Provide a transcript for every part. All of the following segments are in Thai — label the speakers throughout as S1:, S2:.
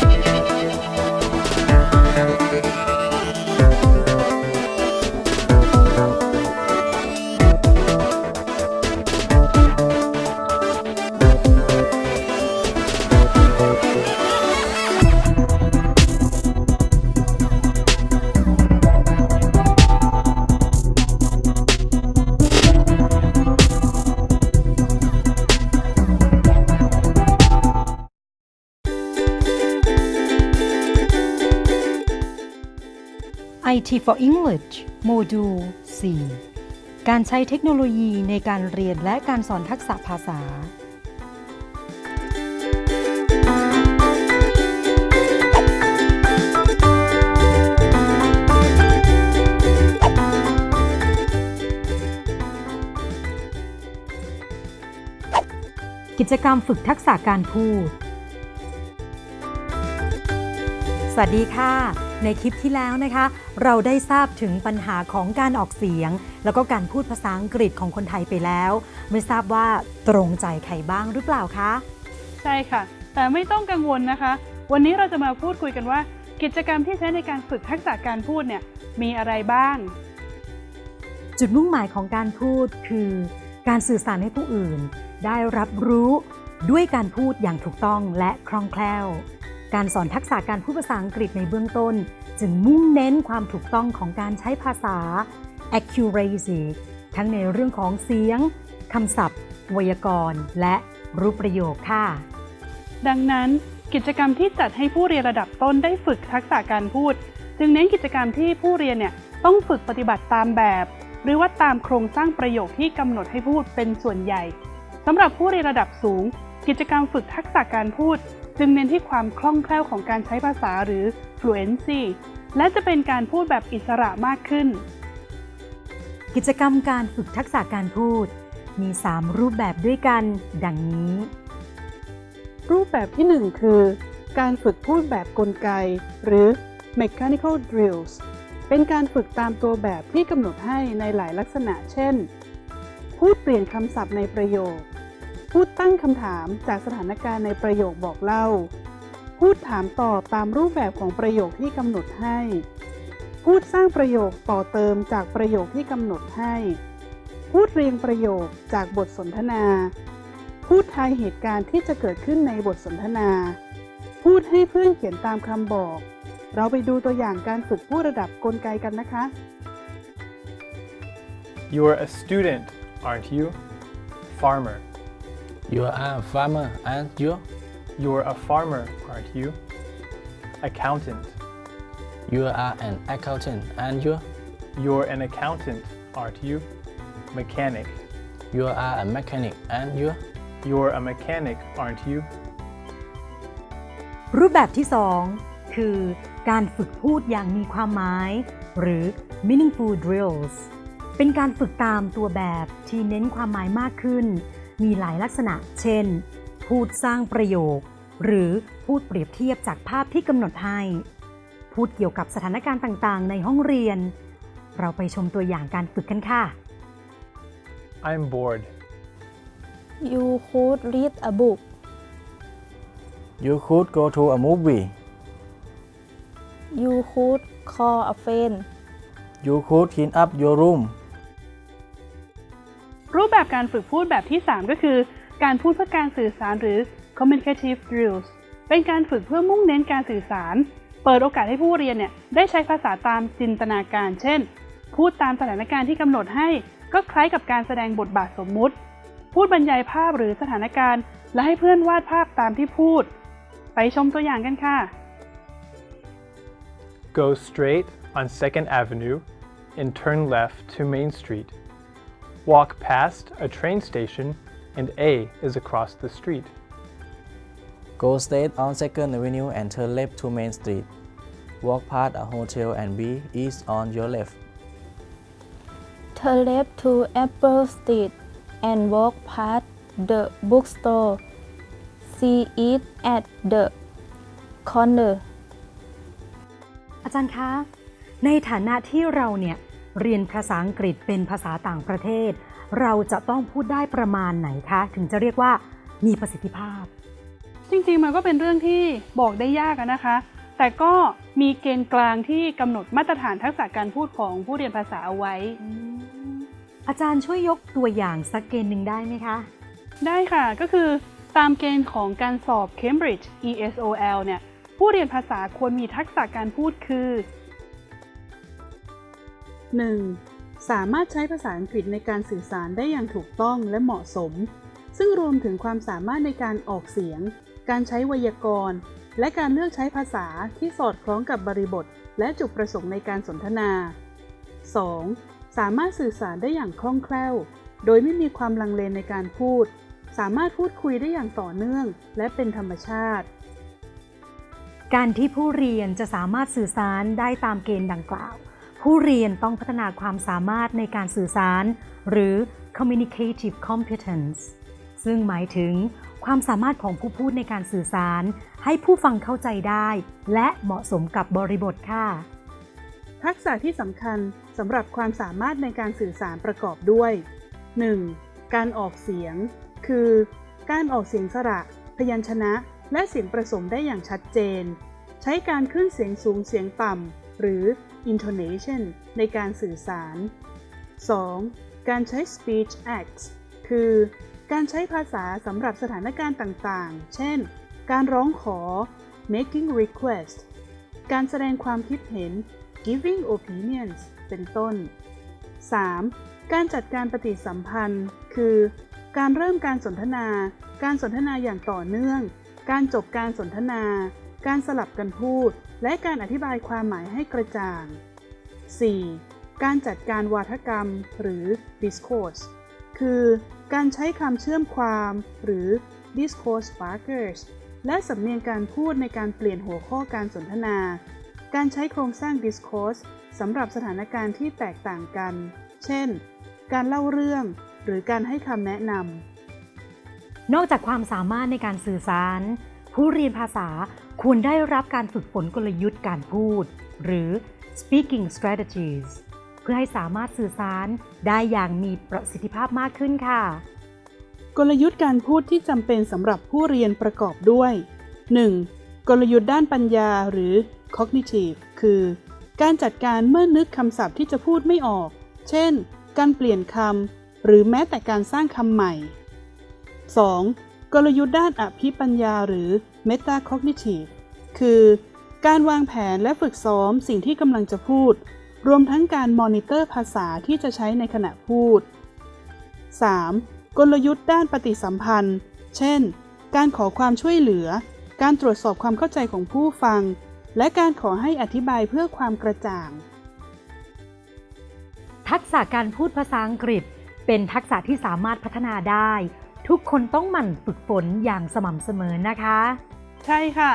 S1: Bye. IT for English โมดูล 4 การใช้เทคโนโลยีในการเรียนและการสอนทักษะภาษา กิจกรรมฝึกทักษะการพูด สวัสดีค่ะ ในคลิปที่แล้วนะคะ เราได้ทราบถึงปัญหาของการออกเสียง แล้วก็การพูดภาษาอังกฤษของคนไทยไปแล้ว ไม่ทราบว่าตรงใจใครบ้างหรือเปล่าคะ
S2: ใช่ค่ะ แต่ไม่ต้องกังวลนะคะ วันนี้เราจะมาพูดคุยกันว่า กิจกรรมที่ใช้ในการฝึกทักษะการพูดเนี่ยมีอะไรบ้าง
S1: จุดมุ่งหมายของการพูดคือ การสื่อสารให้ผู้อื่น ได้รับรู้ด้วยการพูดอย่างถูกต้องและคล่องแคล่ว การสอนทักษะการพูดภาษาอังกฤษในเบื้องต้น จึงมุ่งเน้นความถูกต้องของการใช้ภาษา accuracy ทั้งในเรื่องของเสียงคำศัพท์ ไวยากรณ์ และรูปประโยคค่ะ
S2: ดังนั้นกิจกรรมที่จัดให้ผู้เรียนระดับต้นได้ฝึกทักษะการพูด จึงเน้นกิจกรรมที่ผู้เรียนเนี่ยต้องฝึกปฏิบัติตามแบบ หรือว่าตามโครงสร้างประโยคที่กำหนดให้พูดเป็นส่วนใหญ่สำหรับผู้เรียนระดับสูง กิจกรรมฝึกทักษะการพูด จึงเน้นที่ความคล่องแคล่วของการใช้ภาษาหรือ fluency และจะเป็นการพูดแบบอิสระมากขึ้น
S1: กิจกรรมการฝึกทักษะการพูด มี 3 รูปแบบด้วยกัน ดังนี้
S2: รูปแบบที่ 1 คือ การฝึกพูดแบบกลไก หรือ mechanical drills เป็นการฝึกตามตัวแบบที่กำหนดให้ในหลายลักษณะ เช่น พูดเปลี่ยนคำศัพท์ในประโยค พูดตั้งคำถามจากสถานการณ์ในประโยคบอกเล่า พูดถามตอบตามรูปแบบของประโยคที่กำหนดให้ พูดสร้างประโยคต่อเติมจากประโยคที่กำหนดให้ พูดเรียงประโยคจากบทสนทนา พูดทายเหตุการณ์ที่จะเกิดขึ้นในบทสนทนา พูดให้เพื่อนเขียนตามคำบอก เราไปดูตัวอย่างการฝึกพูดระดับกลไกกันนะคะ
S3: You are a student, aren't you? Farmer.
S4: You are a farmer, aren't you?
S3: You're a farmer, aren't you? Accountant.
S4: You are an accountant, aren't you?
S3: You're an accountant, aren't you? Mechanic.
S4: You are a mechanic, aren't you?
S3: You're a mechanic, aren't you?
S1: รูปแบบที่ 2 คือ การฝึกพูดอย่างมีความหมาย หรือ meaningful drills เป็นการฝึกตามตัวแบบที่เน้นความหมายมากขึ้น มีหลายลักษณะ เช่น พูดสร้างประโยค หรือพูดเปรียบเทียบจากภาพที่กำหนดให้ พูดเกี่ยวกับสถานการณ์ต่างๆ ในห้องเรียน เราไปชมตัวอย่างการฝึกกันค่ะ
S3: I'm bored.
S5: You could read a book.
S4: You could go to a movie.
S5: You could call a friend.
S4: You could clean up your room.
S2: รูปแบบการฝึกพูดแบบที่ 3 ก็คือ การพูดเพื่อการสื่อสารหรือ communicative drills เป็นการฝึกเพื่อมุ่งเน้นการสื่อสาร เปิดโอกาสให้ผู้เรียนเนี่ยได้ใช้ภาษาตามจินตนาการ เช่น พูดตามสถานการณ์ที่กำหนดให้ ก็คล้ายกับการแสดงบทบาทสมมุติ พูดบรรยายภาพหรือสถานการณ์ และให้เพื่อนวาดภาพตามที่พูด ไปชมตัวอย่างกันค่ะ
S3: Go straight on 2nd Avenue and turn left to Main Street. Walk past a train station and A is across the street.
S4: Go straight on 2nd Avenue and turn left to Main Street. Walk past a hotel and B is on your left.
S5: Turn left to Apple Street and walk past the bookstore. See it at the corner.
S1: อาจารย์คะ ในฐานะที่เราเนี่ย เรียนภาษาอังกฤษเป็นภาษาต่างประเทศ เราจะต้องพูดได้ประมาณไหนคะ ถึงจะเรียกว่ามีประสิทธิภาพ
S2: จริงๆมันก็เป็นเรื่องที่บอกได้ยากอะนะคะ แต่ก็มีเกณฑ์กลางที่กำหนดมาตรฐานทักษะการพูดของผู้เรียนภาษาเอาไว้
S1: อาจารย์ช่วยยกตัวอย่างสักเกณฑ์หนึ่งได้ไหมคะ
S2: ได้ค่ะก็คือตามเกณฑ์ของการสอบ Cambridge ESOL เนี่ยผู้เรียนภาษาควรมีทักษะการพูดคือ 1. สามารถใช้ภาษาอังกฤษในการสื่อสารได้อย่างถูกต้องและเหมาะสม ซึ่งรวมถึงความสามารถในการออกเสียง การใช้ไวยากรณ์ และการเลือกใช้ภาษาที่สอดคล้องกับบริบท และจุดประสงค์ในการสนทนา 2. สามารถสื่อสารได้อย่างคล่องแคล่ว โดยไม่มีความลังเลในการพูด สามารถพูดคุยได้อย่างต่อเนื่อง และเป็นธรรมชาติ
S1: การที่ผู้เรียนจะสามารถสื่อสารได้ตามเกณฑ์ดังกล่าว ผู้เรียนต้องพัฒนาความสามารถในการสื่อสาร หรือ communicative competence ซึ่งหมายถึงความสามารถของผู้พูดในการสื่อสาร ให้ผู้ฟังเข้าใจได้ และเหมาะสมกับบริบทค่ะ
S2: ทักษะที่สำคัญสำหรับความสามารถในการสื่อสารประกอบด้วย 1. การออกเสียง คือ การออกเสียงสระ พยัญชนะ และเสียงผสมได้อย่างชัดเจน ใช้การขึ้นเสียงสูงเสียงต่ำหรือ intonation ในการสื่อสาร 2. การใช้ speech acts คือ การใช้ภาษาสำหรับสถานการณ์ต่างๆ เช่น การร้องขอ making request การแสดงความคิดเห็น giving opinions เป็นต้น 3. การจัดการปฏิสัมพันธ์ คือ การเริ่มการสนทนา การสนทนาอย่างต่อเนื่อง การจบการสนทนา การสลับกันพูด และการอธิบายความหมายให้กระจ่าง 4. การจัดการวาทกรรมหรือ discourse คือการใช้คำเชื่อมความหรือ discourse markers และสำเนียงการพูดในการเปลี่ยนหัวข้อการสนทนา การใช้โครงสร้าง discourse สำหรับสถานการณ์ที่แตกต่างกัน เช่น การเล่าเรื่อง หรือการให้คำแนะนำ
S1: นอกจากความสามารถในการสื่อสาร ผู้เรียนภาษาควรได้รับการฝึกฝนกลยุทธ์การพูด หรือ speaking strategies เพื่อให้สามารถสื่อสารได้อย่างมีประสิทธิภาพมากขึ้นค่ะ
S2: กลยุทธ์การพูดที่จำเป็นสำหรับผู้เรียนประกอบด้วย 1. กลยุทธ์ด้านปัญญาหรือ cognitive คือ การจัดการเมื่อนึกคำศัพท์ที่จะพูดไม่ออก เช่น การเปลี่ยนคำหรือแม้แต่การสร้างคำใหม่ 2. กลยุทธ์ด้านอภิปัญญาหรือ metacognitive คือการวางแผนและฝึกซ้อมสิ่งที่กำลังจะพูด รวมทั้งการมอนิเตอร์ภาษาที่จะใช้ในขณะพูด 3. กลยุทธ์ด้านปฏิสัมพันธ์ เช่น การขอความช่วยเหลือ การตรวจสอบความเข้าใจของผู้ฟัง และการขอให้อธิบายเพื่อความกระจ่าง
S1: ทักษะการพูดภาษาอังกฤษ เป็นทักษะที่สามารถพัฒนาได้ ทุกคนต้องหมั่นฝึกฝนอย่างสม่ำเสมอนะคะ
S2: ใช่ค่ะ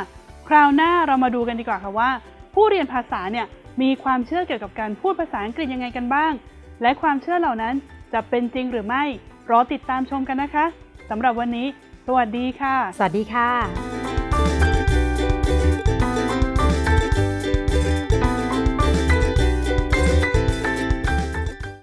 S2: คราวหน้าเรามาดูกันดีกว่าค่ะว่า ผู้เรียนภาษาเนี่ยมีความเชื่อเกี่ยวกับการพูดภาษาอังกฤษยังไงกันบ้าง และความเชื่อเหล่านั้นจะเป็นจริงหรือไม่รอติดตามชมกันนะคะสำหรับวันนี้ สวัสดีค่ะ
S1: สวัสดีค่ะ